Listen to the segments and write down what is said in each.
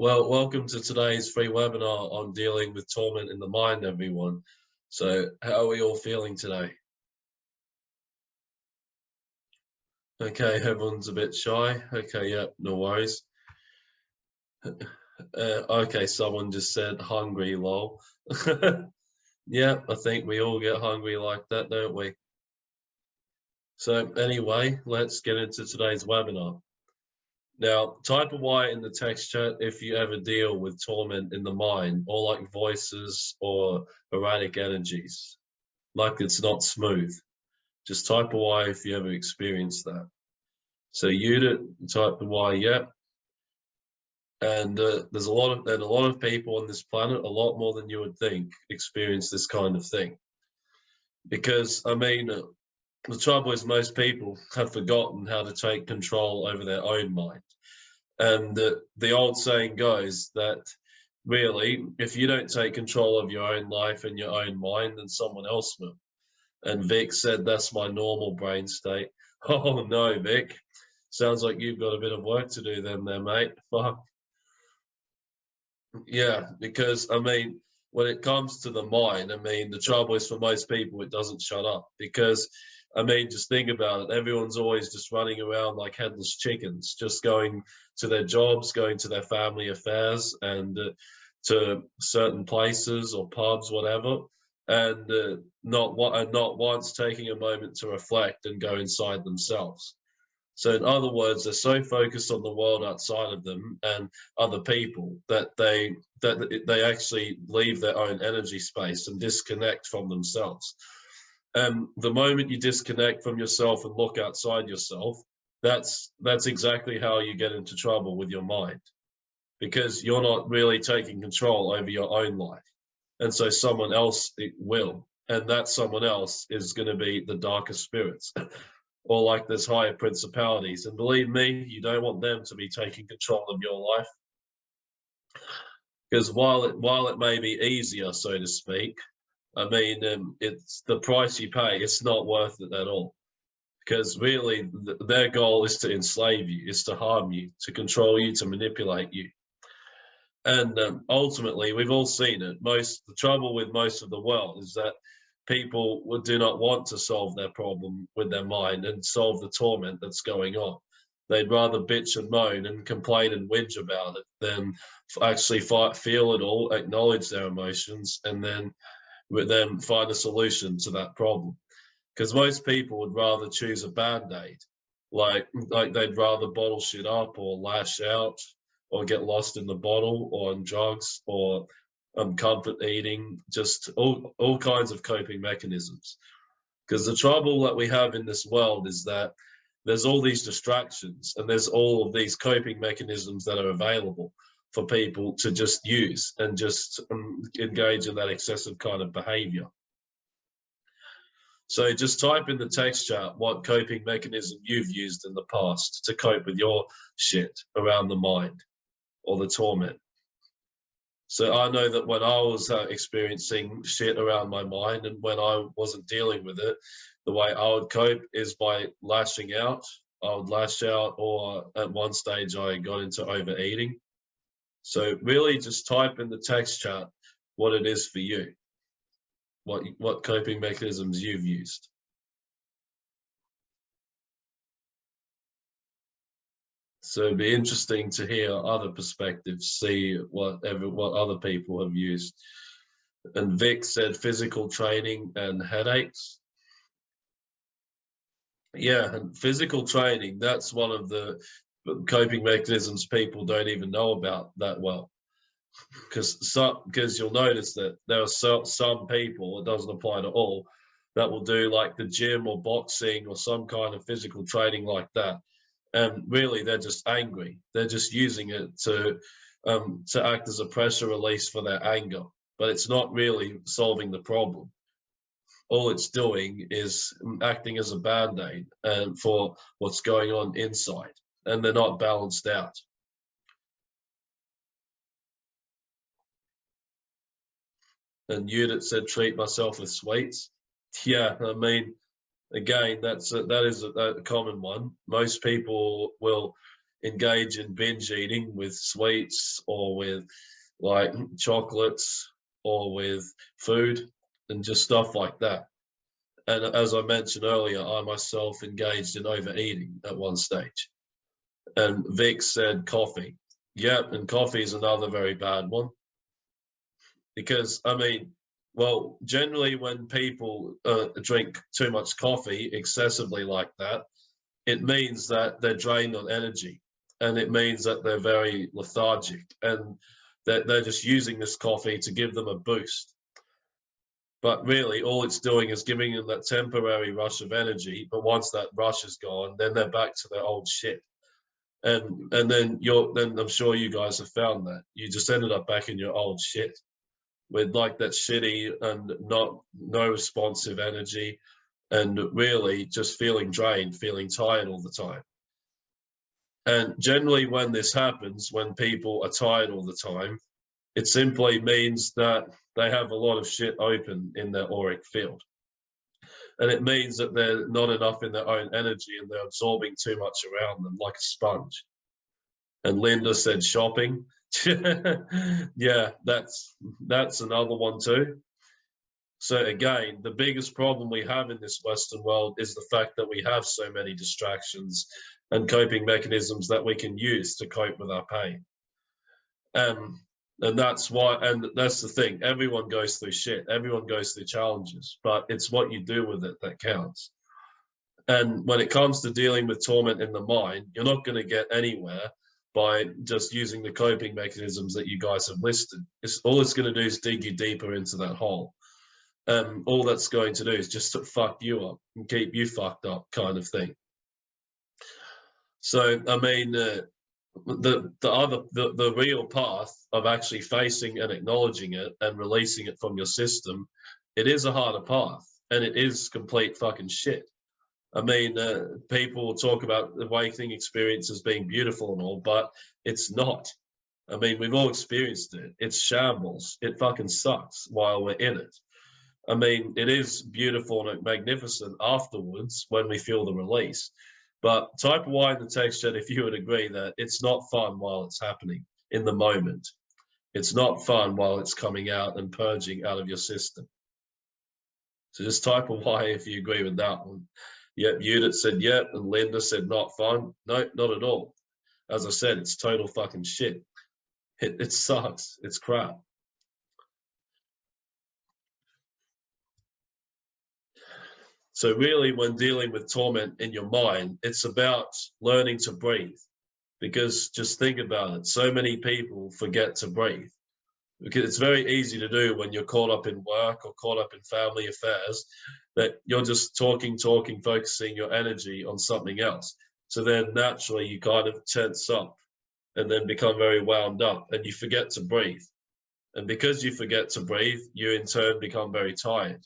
Well, welcome to today's free webinar on dealing with torment in the mind, everyone. So how are we all feeling today? Okay, everyone's a bit shy. Okay, yeah, no worries. Uh, okay, someone just said hungry, lol. yeah, I think we all get hungry like that, don't we? So anyway, let's get into today's webinar. Now, type a Y in the text chat if you ever deal with torment in the mind or like voices or erratic energies, like it's not smooth. Just type a Y if you ever experienced that. So you type the Y, yeah. And uh, there's a lot of and a lot of people on this planet, a lot more than you would think, experience this kind of thing. Because I mean, uh, the trouble is most people have forgotten how to take control over their own mind. And the, the old saying goes that really, if you don't take control of your own life and your own mind, then someone else will. And Vic said, that's my normal brain state. Oh no, Vic. Sounds like you've got a bit of work to do then there, mate. Fuck. Yeah, because I mean, when it comes to the mind, I mean, the trouble is for most people, it doesn't shut up because I mean, just think about it. Everyone's always just running around like headless chickens, just going to their jobs, going to their family affairs, and uh, to certain places or pubs, whatever, and uh, not and not once taking a moment to reflect and go inside themselves. So, in other words, they're so focused on the world outside of them and other people that they that they actually leave their own energy space and disconnect from themselves um, the moment you disconnect from yourself and look outside yourself, that's that's exactly how you get into trouble with your mind, because you're not really taking control over your own life, and so someone else will, and that someone else is going to be the darker spirits, or like this higher principalities. And believe me, you don't want them to be taking control of your life, because while it while it may be easier, so to speak, I mean, um, it's the price you pay. It's not worth it at all, because really th their goal is to enslave you, is to harm you, to control you, to manipulate you. And um, ultimately, we've all seen it. Most the trouble with most of the world is that people do not want to solve their problem with their mind and solve the torment that's going on. They'd rather bitch and moan and complain and whinge about it than actually fight, feel it all, acknowledge their emotions, and then but then find a solution to that problem. Because most people would rather choose a band-aid, like like they'd rather bottle shit up or lash out or get lost in the bottle or on drugs or um, comfort eating, just all, all kinds of coping mechanisms. Because the trouble that we have in this world is that there's all these distractions and there's all of these coping mechanisms that are available for people to just use and just um, engage in that excessive kind of behavior. So just type in the text chat what coping mechanism you've used in the past to cope with your shit around the mind or the torment. So I know that when I was uh, experiencing shit around my mind and when I wasn't dealing with it, the way I would cope is by lashing out. I would lash out or at one stage I got into overeating so really just type in the text chart what it is for you, what, what coping mechanisms you've used. So it'd be interesting to hear other perspectives, see what ever, what other people have used. And Vic said physical training and headaches. Yeah, and physical training, that's one of the coping mechanisms people don't even know about that well. Because some because you'll notice that there are so, some people it doesn't apply to all that will do like the gym or boxing or some kind of physical training like that. And really they're just angry. They're just using it to um, to act as a pressure release for their anger. But it's not really solving the problem. All it's doing is acting as a band-aid and for what's going on inside and they're not balanced out. And Judith said, treat myself with sweets. Yeah, I mean, again, that's a, that is a, a common one. Most people will engage in binge eating with sweets or with like chocolates or with food and just stuff like that. And as I mentioned earlier, I myself engaged in overeating at one stage. And Vic said coffee. Yep, and coffee is another very bad one. Because, I mean, well, generally when people uh, drink too much coffee excessively like that, it means that they're drained on energy and it means that they're very lethargic and that they're just using this coffee to give them a boost. But really, all it's doing is giving them that temporary rush of energy. But once that rush is gone, then they're back to their old shit. And and then you're then I'm sure you guys have found that you just ended up back in your old shit with like that shitty and not no responsive energy and really just feeling drained, feeling tired all the time. And generally when this happens, when people are tired all the time, it simply means that they have a lot of shit open in their auric field. And it means that they're not enough in their own energy and they're absorbing too much around them like a sponge. And Linda said shopping. yeah, that's that's another one too. So again, the biggest problem we have in this Western world is the fact that we have so many distractions and coping mechanisms that we can use to cope with our pain. Um, and that's why, and that's the thing, everyone goes through shit, everyone goes through challenges, but it's what you do with it that counts. And when it comes to dealing with torment in the mind, you're not going to get anywhere by just using the coping mechanisms that you guys have listed. It's all it's going to do is dig you deeper into that hole. Um, all that's going to do is just to fuck you up and keep you fucked up kind of thing. So, I mean, uh, the the other the, the real path of actually facing and acknowledging it and releasing it from your system, it is a harder path and it is complete fucking shit. I mean, uh, people talk about the awakening experience as being beautiful and all, but it's not. I mean, we've all experienced it. It's shambles. It fucking sucks while we're in it. I mean, it is beautiful and magnificent afterwards when we feel the release. But type Y in the text chat if you would agree that it's not fun while it's happening in the moment. It's not fun while it's coming out and purging out of your system. So just type a Y if you agree with that one. Yep, Judith said yep, and Linda said not fun. No, not at all. As I said, it's total fucking shit. It, it sucks. It's crap. So really, when dealing with torment in your mind, it's about learning to breathe. Because just think about it, so many people forget to breathe. Because it's very easy to do when you're caught up in work or caught up in family affairs, that you're just talking, talking, focusing your energy on something else. So then naturally you kind of tense up and then become very wound up and you forget to breathe. And because you forget to breathe, you in turn become very tired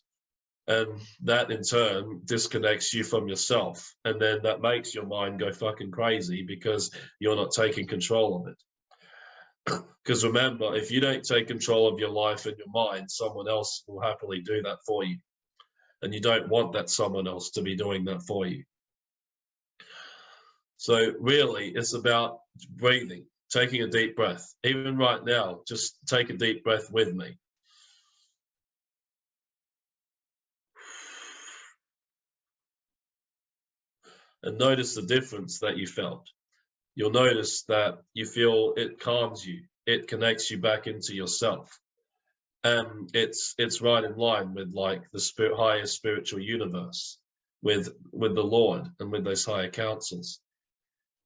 and that in turn disconnects you from yourself and then that makes your mind go fucking crazy because you're not taking control of it. Because remember if you don't take control of your life and your mind someone else will happily do that for you. And you don't want that someone else to be doing that for you. So really it's about breathing taking a deep breath. Even right now just take a deep breath with me and notice the difference that you felt. You'll notice that you feel it calms you, it connects you back into yourself. And it's it's right in line with like the spirit, higher spiritual universe, with with the Lord and with those higher councils.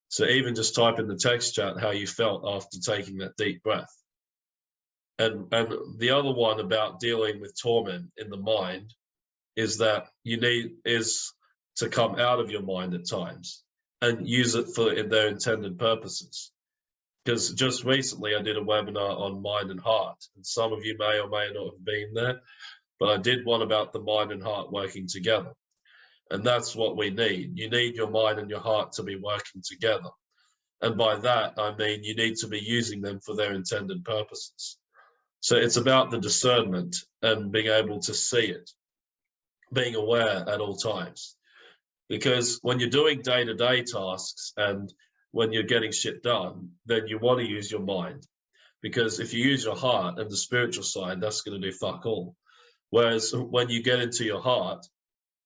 So even just type in the text chat how you felt after taking that deep breath. And and the other one about dealing with torment in the mind is that you need is to come out of your mind at times and use it for their intended purposes. Because just recently I did a webinar on mind and heart, and some of you may or may not have been there, but I did one about the mind and heart working together. And that's what we need. You need your mind and your heart to be working together. And by that, I mean you need to be using them for their intended purposes. So it's about the discernment and being able to see it, being aware at all times because when you're doing day-to-day tasks and when you're getting shit done, then you want to use your mind. Because if you use your heart and the spiritual side, that's going to do fuck all. Whereas when you get into your heart,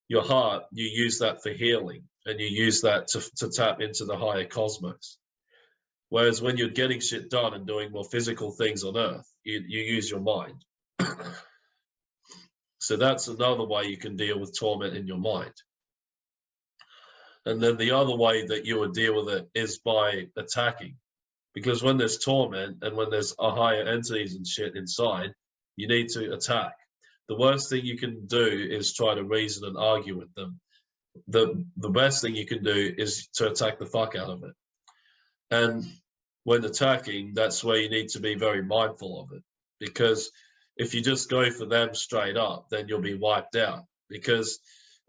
your heart, you use that for healing and you use that to, to tap into the higher cosmos. Whereas when you're getting shit done and doing more physical things on earth, you, you use your mind. so that's another way you can deal with torment in your mind. And then the other way that you would deal with it is by attacking. Because when there's torment and when there's a higher entities and shit inside, you need to attack. The worst thing you can do is try to reason and argue with them. The the best thing you can do is to attack the fuck out of it. And when attacking, that's where you need to be very mindful of it. Because if you just go for them straight up, then you'll be wiped out. Because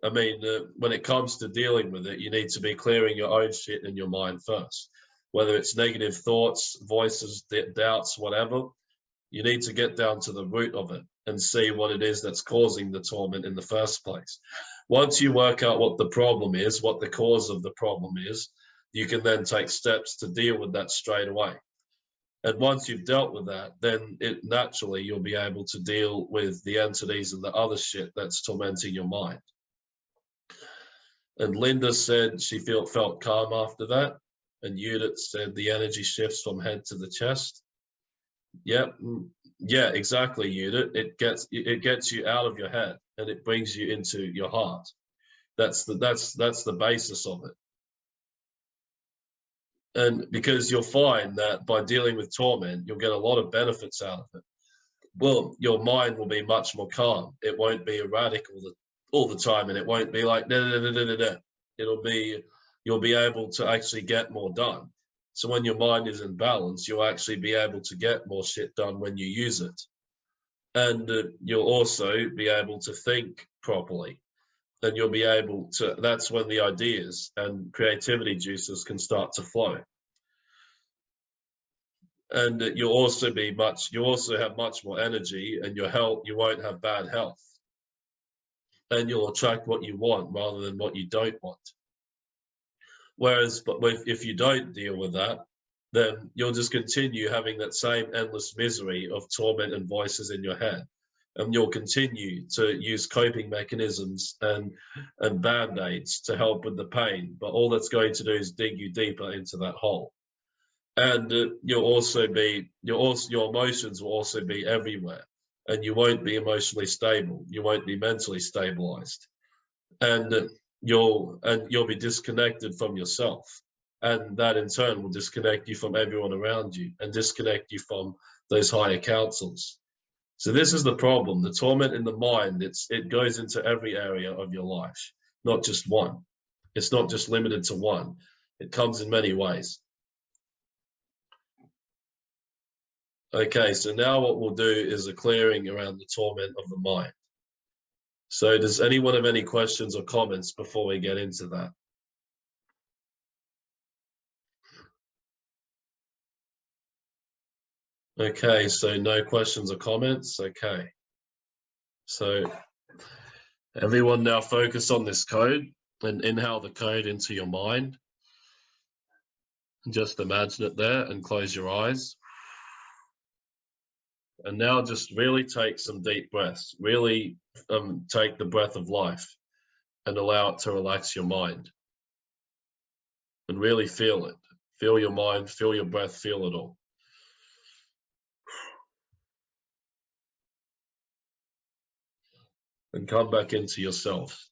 I mean, uh, when it comes to dealing with it, you need to be clearing your own shit in your mind first. Whether it's negative thoughts, voices, doubts, whatever, you need to get down to the root of it and see what it is that's causing the torment in the first place. Once you work out what the problem is, what the cause of the problem is, you can then take steps to deal with that straight away. And once you've dealt with that, then it naturally you'll be able to deal with the entities and the other shit that's tormenting your mind. And Linda said she felt felt calm after that. And Judith said the energy shifts from head to the chest. Yep. Mm, yeah, exactly, Judith. It gets it gets you out of your head and it brings you into your heart. That's the that's that's the basis of it. And because you'll find that by dealing with torment, you'll get a lot of benefits out of it. Well, your mind will be much more calm. It won't be erratic all the all the time and it won't be like da, da, da, da, da, da. it'll be you'll be able to actually get more done. So when your mind is in balance you'll actually be able to get more shit done when you use it. And uh, you'll also be able to think properly. And you'll be able to that's when the ideas and creativity juices can start to flow. And uh, you'll also be much you also have much more energy and your health you won't have bad health and you'll attract what you want rather than what you don't want. Whereas, but if you don't deal with that, then you'll just continue having that same endless misery of torment and voices in your head. And you'll continue to use coping mechanisms and, and band-aids to help with the pain. But all that's going to do is dig you deeper into that hole. And uh, you'll also be, your, also, your emotions will also be everywhere and you won't be emotionally stable. You won't be mentally stabilized, and you'll and you'll be disconnected from yourself, and that in turn will disconnect you from everyone around you and disconnect you from those higher councils. So this is the problem: the torment in the mind. It's it goes into every area of your life, not just one. It's not just limited to one. It comes in many ways. Okay, so now what we'll do is a clearing around the torment of the mind. So does anyone have any questions or comments before we get into that? Okay, so no questions or comments. Okay. So everyone now focus on this code and inhale the code into your mind. Just imagine it there and close your eyes. And now just really take some deep breaths. Really um, take the breath of life and allow it to relax your mind. And really feel it. Feel your mind, feel your breath, feel it all. And come back into yourself.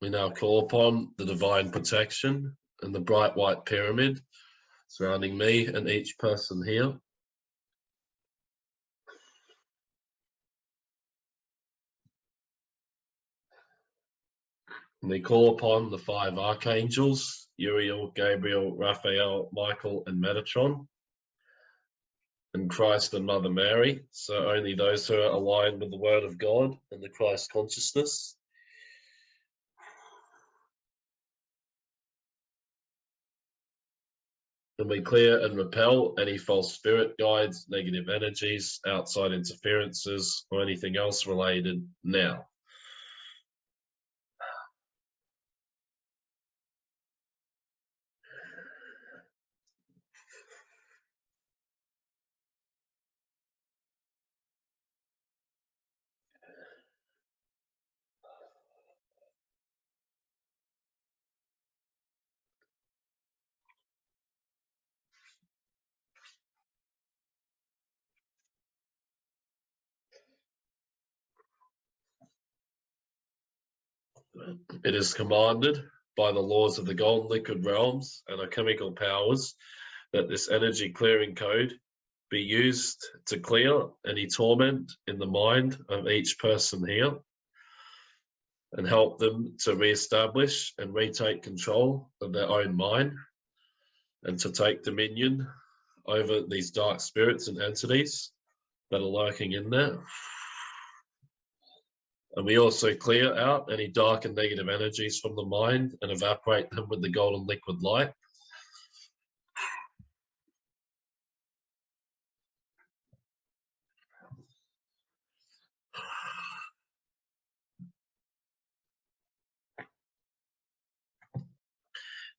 We now call upon the divine protection and the bright white pyramid surrounding me and each person here. And they call upon the five archangels, Uriel, Gabriel, Raphael, Michael, and Metatron, and Christ and Mother Mary. So only those who are aligned with the Word of God and the Christ consciousness And we clear and repel any false spirit guides, negative energies, outside interferences, or anything else related now. It is commanded by the laws of the golden liquid realms and our chemical powers that this energy clearing code be used to clear any torment in the mind of each person here and help them to re-establish and retake control of their own mind and to take dominion over these dark spirits and entities that are lurking in there. And we also clear out any dark and negative energies from the mind and evaporate them with the golden liquid light.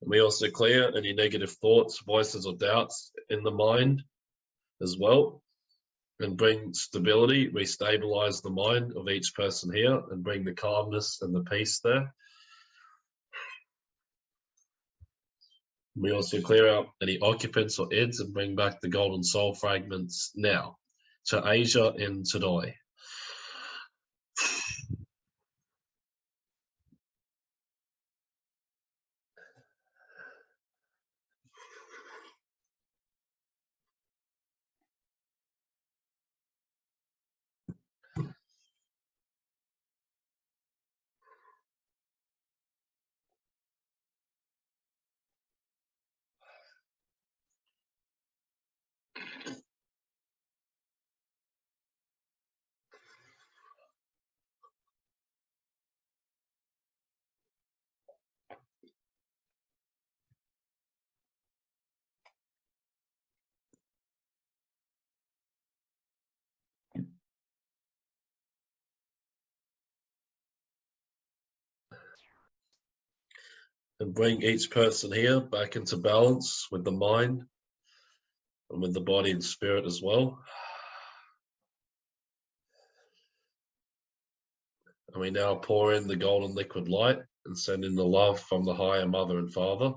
And we also clear any negative thoughts, voices, or doubts in the mind as well and bring stability, We stabilize the mind of each person here and bring the calmness and the peace there. We also clear out any occupants or ids and bring back the golden soul fragments now to Asia and today. And bring each person here back into balance with the mind and with the body and spirit as well. And we now pour in the golden liquid light and send in the love from the higher mother and father.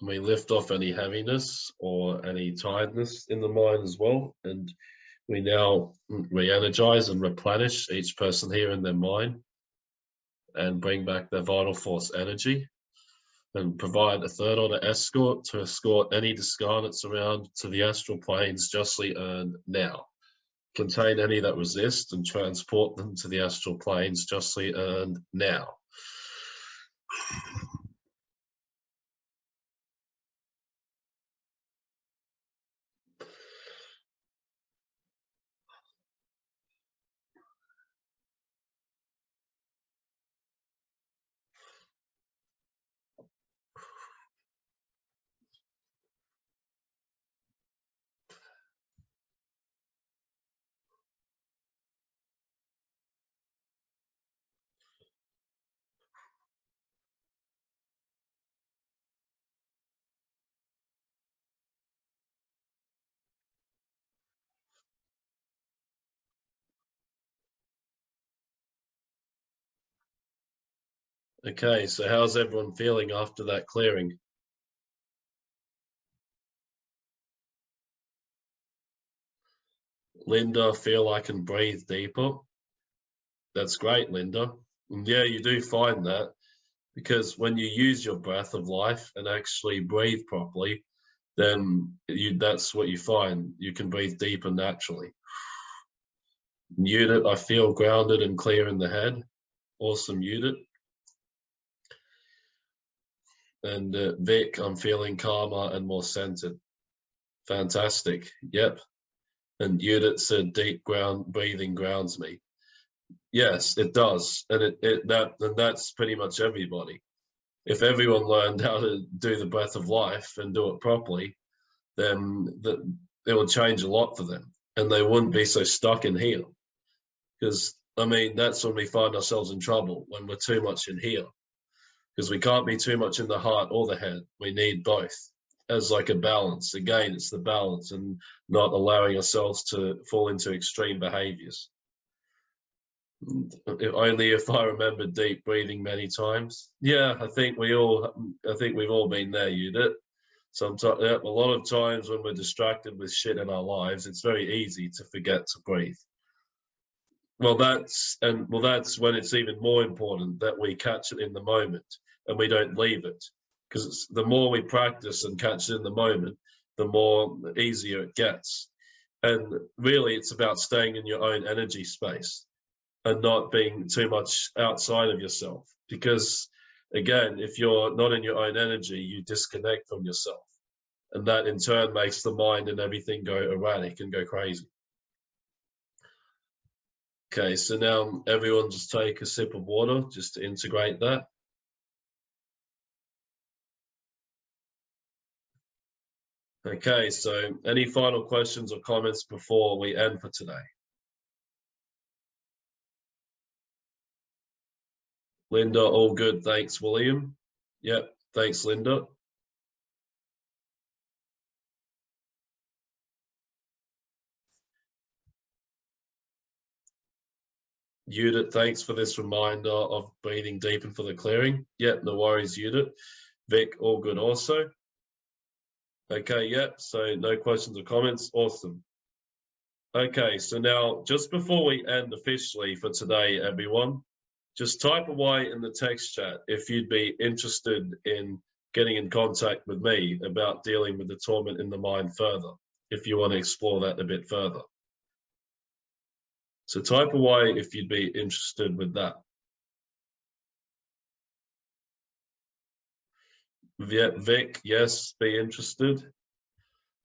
We lift off any heaviness or any tiredness in the mind as well. And we now re-energize and replenish each person here in their mind and bring back their vital force energy and provide a third order escort to escort any discarnates around to the astral planes justly earned now. Contain any that resist and transport them to the astral planes justly earned now. Okay, so how's everyone feeling after that clearing? Linda, feel I can breathe deeper. That's great, Linda. And yeah, you do find that because when you use your breath of life and actually breathe properly, then you that's what you find. You can breathe deeper naturally. Unit, I feel grounded and clear in the head. Awesome unit. And uh, Vic, I'm feeling calmer and more centered. Fantastic. Yep. And Judith said deep ground breathing grounds me. Yes, it does. And it, it that and that's pretty much everybody. If everyone learned how to do the breath of life and do it properly, then that it would change a lot for them and they wouldn't be so stuck in here. Because I mean, that's when we find ourselves in trouble when we're too much in here. Because we can't be too much in the heart or the head. We need both as like a balance. Again, it's the balance and not allowing ourselves to fall into extreme behaviors. Only if I remember deep breathing many times. Yeah, I think we all, I think we've all been there, Judith. Sometimes, a lot of times when we're distracted with shit in our lives, it's very easy to forget to breathe. Well, that's and well, that's when it's even more important that we catch it in the moment and we don't leave it, because the more we practice and catch it in the moment, the more easier it gets. And really, it's about staying in your own energy space and not being too much outside of yourself. Because again, if you're not in your own energy, you disconnect from yourself. And that in turn makes the mind and everything go erratic and go crazy. Okay, so now everyone just take a sip of water just to integrate that. Okay, so any final questions or comments before we end for today? Linda, all good. Thanks, William. Yep, thanks, Linda. Judith, thanks for this reminder of breathing deep and for the clearing. Yep, no worries, Judith. Vic, all good also. Okay, yep, so no questions or comments. Awesome. Okay, so now just before we end officially for today, everyone, just type away in the text chat if you'd be interested in getting in contact with me about dealing with the torment in the mind further, if you want to explore that a bit further. So type away if you'd be interested with that. Vic, yes, be interested.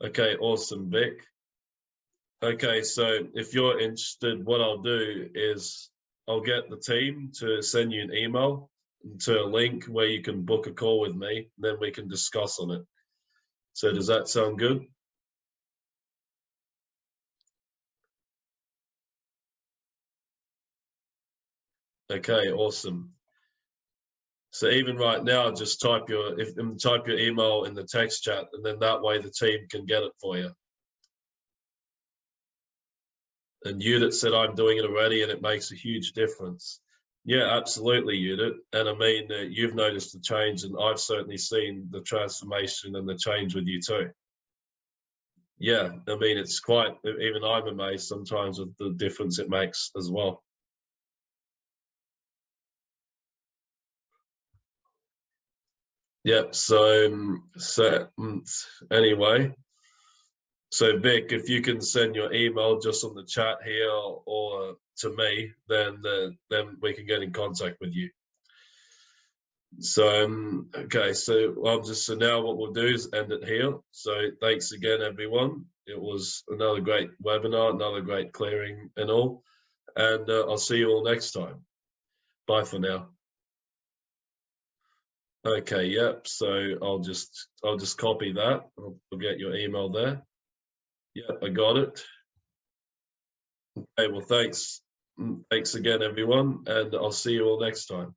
Okay, awesome, Vic. Okay, so if you're interested, what I'll do is I'll get the team to send you an email to a link where you can book a call with me, then we can discuss on it. So does that sound good? Okay, awesome. So even right now, just type your if type your email in the text chat, and then that way the team can get it for you. And Judith said, I'm doing it already, and it makes a huge difference. Yeah, absolutely, Judith. And I mean, uh, you've noticed the change, and I've certainly seen the transformation and the change with you too. Yeah, I mean, it's quite, even I'm amazed sometimes with the difference it makes as well. Yep. So, um, so mm, anyway, so Vic, if you can send your email just on the chat here or to me, then then we can get in contact with you. So um, okay, so I'm just so now what we'll do is end it here. So thanks again, everyone. It was another great webinar, another great clearing and all, and uh, I'll see you all next time. Bye for now. Okay, yep. So I'll just I'll just copy that. I'll, I'll get your email there. Yep, I got it. Okay, well, thanks. Mm, thanks again, everyone, and I'll see you all next time.